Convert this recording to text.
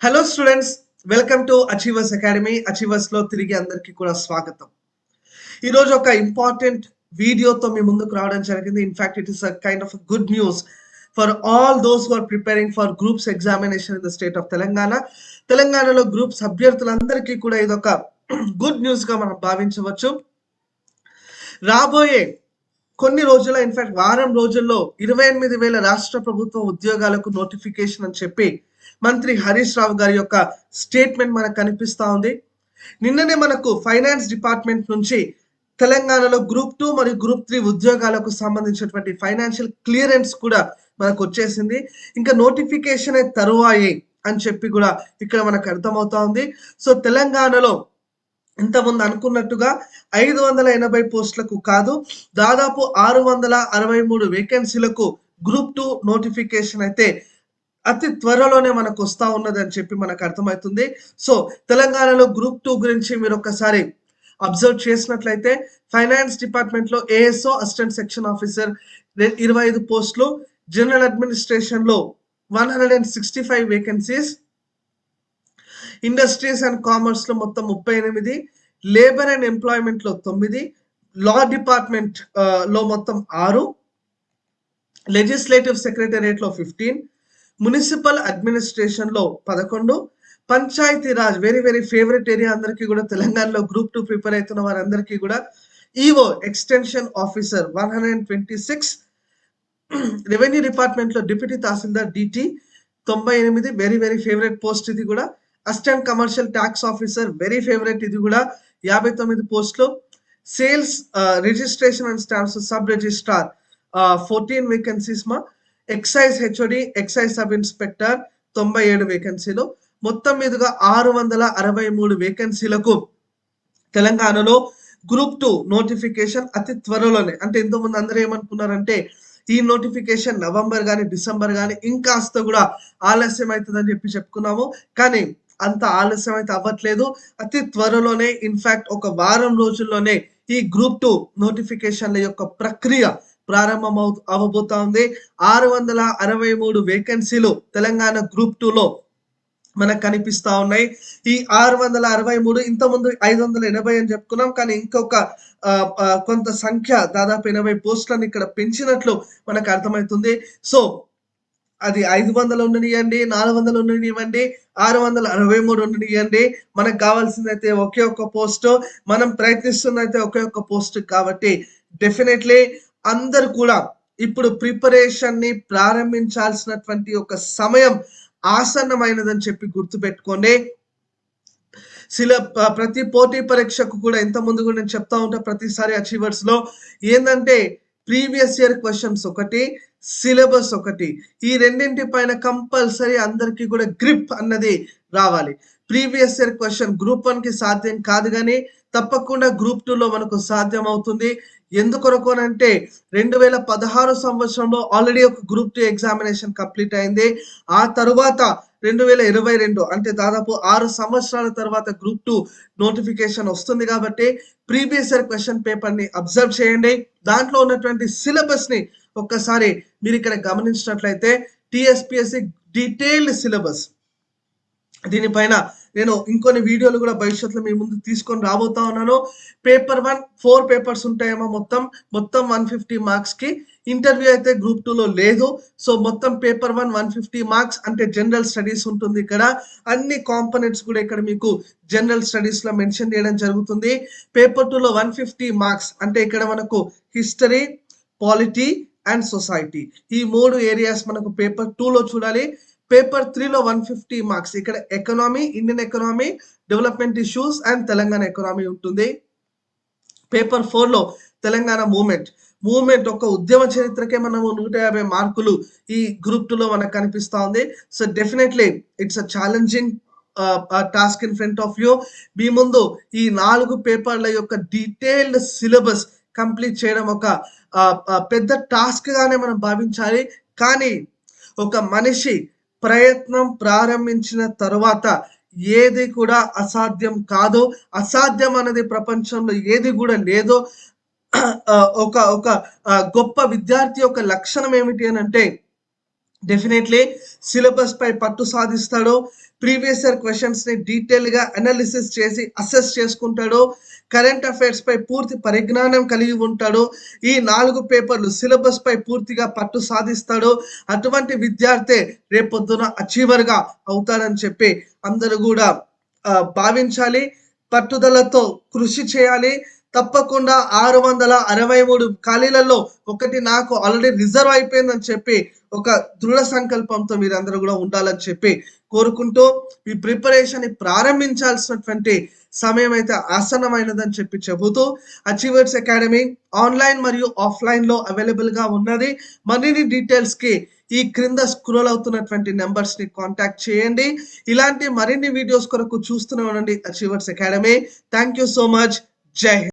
Hello students welcome to Achievers Academy అచీవర్స్లో తిరిగి అందరికీ కూడా స్వాగతం. ఈరోజు ఒక ఇంపార్టెంట్ వీడియోతో మీ ముందుకు రావడం జరిగింది. In fact it is a kind of good news for all those who are preparing for groups examination in the state of Telangana తెలంగాణలో గ్రూప్స్ అభ్యర్థులందరికీ కూడా ఇదొక గుడ్ న్యూస్గా మనం భావించవచ్చు. రాబోయే కొన్ని రోజుల్లో ఇన్ఫాక్ట్ వారం రోజుల్లో ఇరవై ఎనిమిది వేల రాష్ట్ర ప్రభుత్వ ఉద్యోగాలకు నోటిఫికేషన్ అని చెప్పి మంత్రి హరీష్ రావు గారి యొక్క స్టేట్మెంట్ మనకు కనిపిస్తూ ఉంది. నిన్ననే మనకు ఫైనాన్స్ డిపార్ట్మెంట్ నుంచి తెలంగాణలో గ్రూప్ టూ మరియు గ్రూప్ త్రీ ఉద్యోగాలకు సంబంధించినటువంటి ఫైనాన్షియల్ క్లియరెన్స్ కూడా మనకు వచ్చేసింది. ఇంకా నోటిఫికేషన్ తరువాయే అని చెప్పి కూడా ఇక్కడ మనకు అర్థమవుతా ఉంది. సో తెలంగాణలో ఇంతకుముందు అనుకున్నట్టుగా ఐదు వందల ఎనభై పోస్టులకు కాదు దాదాపు ఆరు వందల అరవై మూడు వేకెన్సీలకు గ్రూప్ టూ నోటిఫికేషన్ అయితే అతి త్వరలోనే మనకు వస్తా ఉన్నది అని చెప్పి మనకు అర్థమవుతుంది. సో తెలంగాణలో గ్రూప్ టూ గురించి మీరు ఒకసారి అబ్జర్వ్ చేసినట్లయితే ఫైనాన్స్ డిపార్ట్మెంట్లో ఏఎస్ఓ అసిస్టెంట్ సెక్షన్ ఆఫీసర్ ఇరవై ఐదు పోస్టులు general అడ్మినిస్ట్రేషన్లో one hundred and sixty five vacancies industries and కామర్స్లో మొత్తం ముప్పై ఎనిమిది లేబర్ అండ్ ఎంప్లాయ్మెంట్లో తొమ్మిది లా డిపార్ట్మెంట్లో మొత్తం ఆరు లెజిస్లేటివ్ సెక్రటేరియట్లో ఫిఫ్టీన్ మున్సిపల్ అడ్మినిస్ట్రేషన్లో పదకొండు Panchayati Raj very very favourite area అందరికీ కూడా తెలంగాణలో గ్రూప్ టూ ప్రిపేర్ అవుతున్న వారందరికీ కూడా EO extension officer one hundred and twenty six revenue డిపార్ట్మెంట్లో డిప్యూటీ తహసీల్దార్ డిటి తొంభై ఎనిమిది వెరీ వెరీ ఫేవరెట్ పోస్ట్ ఇది కూడా assistant commercial tax officer very favourite ఇది కూడా యాభై తొమ్మిది పోస్టులు. Sales registration and stamps sub registrar fourteen vacancies మా. Excise HOD excise sub inspector తొంభై ఏడు వేకెన్సీలు మొత్తం మీదుగా ఆరు వందల అరవై మూడు వేకెన్సీలకు తెలంగాణలో గ్రూప్ టూ నోటిఫికేషన్ అతి త్వరలోనే. అంటే ఇంతకుముందు అందరూ ఏమనుకున్నారంటే ఈ నోటిఫికేషన్ నవంబర్ కానీ డిసెంబర్ కానీ ఇంకాస్త కూడా ఆలస్యం అవుతుందని చెప్పి చెప్పుకున్నాము. కానీ అంత ఆలస్యం అయితే అవ్వట్లేదు. అతి త్వరలోనే ఇన్ఫాక్ట్ ఒక వారం రోజుల్లోనే ఈ గ్రూప్ టూ నోటిఫికేషన్ల యొక్క ప్రక్రియ ప్రారంభం అవబోతా ఉంది ఆరు వందల అరవై మూడు వేకెన్సీలు తెలంగాణ గ్రూప్ టూలో మనకు కనిపిస్తా ఉన్నాయి. ఈ ఆరు వందల అరవై మూడు ఇంత ముందు ఐదు వందల ఎనభై అని చెప్పుకున్నాం. కానీ ఇంకొక కొంత సంఖ్య దాదాపు ఎనభై పోస్టులను ఇక్కడ పెంచినట్లు మనకు అర్థమవుతుంది. సో అది ఐదు వందలు ఉండనియండి నాలుగు వందలు ఉండనివ్వండి ఆరు వందల అరవై మూడు ఉండనియండి. మనకు కావాల్సింది అయితే ఒకే ఒక్క పోస్ట్ మనం ప్రయత్నిస్తుంది అయితే ఒకే ఒక్క పోస్ట్ కాబట్టి డెఫినెట్లీ అందరు కూడా ఇప్పుడు ప్రిపరేషన్ని ప్రారంభించాల్సినటువంటి ఒక సమయం ఆసన్నమైనదని చెప్పి గుర్తుపెట్టుకోండి. సిల ప్రతి పోటీ పరీక్షకు కూడా ఇంత ముందు కూడా నేను చెప్తా ఉంటా ప్రతిసారి అచీవర్స్లో. ఏంటంటే ప్రీవియస్ ఇయర్ క్వశ్చన్స్ ఒకటి సిలబస్ ఒకటి. ఈ రెండింటి పైన కంపల్సరీ అందరికి కూడా గ్రిప్ అన్నది రావాలి. ప్రీవియస్ ఇయర్ క్వశ్చన్ గ్రూప్ వన్కి సాధ్యం కాదు కానీ తప్పకుండా గ్రూప్ టూలో మనకు సాధ్యం అవుతుంది. ఎందుకొరకు అంటే రెండు వేల పదహారు సంవత్సరంలో ఆల్రెడీ ఒక గ్రూప్ టూ ఎగ్జామినేషన్ కంప్లీట్ అయింది. ఆ తరువాత రెండు వేల ఇరవై రెండు అంటే దాదాపు ఆరు సంవత్సరాల తర్వాత గ్రూప్ టూ నోటిఫికేషన్ వస్తుంది కాబట్టి ప్రీవియస్ ఇయర్ క్వశ్చన్ పేపర్ని అబ్జర్వ్ చేయండి. దాంట్లో ఉన్నటువంటి సిలబస్ని ఒక్కసారి మీరు ఇక్కడ గమనించినట్లయితే టిఎస్పిఎస్సి డీటెయిల్డ్ సిలబస్. దీనిపైన నేను ఇంకొన్ని వీడియోలు కూడా భవిష్యత్తులో మీ ముందు తీసుకొని రాబోతా ఉన్నాను. పేపర్ వన్ ఫోర్ పేపర్స్ ఉంటాయేమో మొత్తం. మొత్తం వన్ ఫిఫ్టీ మార్క్స్కి ఇంటర్వ్యూ అయితే గ్రూప్ టూలో లేదు. సో మొత్తం paper one one fifty marks అంటే జనరల్ స్టడీస్ ఉంటుంది ఇక్కడ. అన్ని కాంపనెంట్స్ కూడా ఇక్కడ మీకు జనరల్ స్టడీస్లో మెన్షన్ చేయడం జరుగుతుంది. పేపర్ టూలో వన్ ఫిఫ్టీ మార్క్స్ అంటే ఇక్కడ మనకు హిస్టరీ పాలిటీ అండ్ సొసైటీ ఈ మూడు ఏరియాస్ మనకు పేపర్ టూలో చూడాలి. పేపర్ త్రీలో వన్ ఫిఫ్టీ మార్క్స్ ఇక్కడ economy Indian economy development issues and Telangana economy ఉంటుంది. పేపర్ ఫోర్లో తెలంగాణ మూమెంట్ మూమెంట్ ఒక ఉద్యమ చరిత్రకే మనము నూట యాభై మార్కులు ఈ గ్రూప్ టూలో మనకు కనిపిస్తూ ఉంది. So definitely it's a challenging task in front of you మీ ముందు ఈ నాలుగు పేపర్ల యొక్క డీటెయిల్డ్ సిలబస్ కంప్లీట్ చేయడం ఒక పెద్ద టాస్క్ గానే మనం భావించాలి. కానీ ఒక మనిషి ప్రయత్నం ప్రారంభించిన తర్వాత ఏది కూడా అసాధ్యం కాదు. అసాధ్యం అనేది ప్రపంచంలో ఏది కూడా లేదు. ఒక ఒక గొప్ప విద్యార్థి యొక్క లక్షణం ఏమిటి అని అంటే డెఫినెట్లీ సిలబస్ పై పట్టు సాధిస్తాడు ప్రీవియస్ ఇయర్ క్వశ్చన్స్ని డీటెయిల్గా అనాలిసిస్ చేసి అసెస్ చేసుకుంటాడు కరెంట్ అఫైర్స్ పై పూర్తి పరిజ్ఞానం కలిగి ఉంటాడు ఈ నాలుగు పేపర్లు సిలబస్ పై పూర్తిగా పట్టు సాధిస్తాడు అటువంటి విద్యార్థి రేపొద్దున అచీవర్గా అవుతాడని చెప్పి అందరూ కూడా భావించాలి. పట్టుదలతో కృషి చేయాలి. తప్పకుండా ఆరు వందల అరవై మూడు ఖాళీలలో ఒకటి నాకు ఆల్రెడీ రిజర్వ్ అయిపోయిందని చెప్పి ఒక దృఢ సంకల్పంతో మీరందరూ కూడా ఉండాలని చెప్పి కోరుకుంటూ ఈ ప్రిపరేషన్ని ప్రారంభించాల్సినటువంటి సమయం అయితే ఆసన్నమైనదని చెప్పి చెబుతూ అచీవర్స్ అకాడమీ ఆన్లైన్ మరియు ఆఫ్లైన్లో అవైలబుల్గా ఉన్నది. మరిన్ని డీటెయిల్స్కి ఈ క్రింద స్క్రోల్ అవుతున్నటువంటి నెంబర్స్ని కాంటాక్ట్ చేయండి. ఇలాంటి మరిన్ని వీడియోస్ కొరకు చూస్తూనే ఉండండి Achievers Academy. Thank you so much. జై హింద్.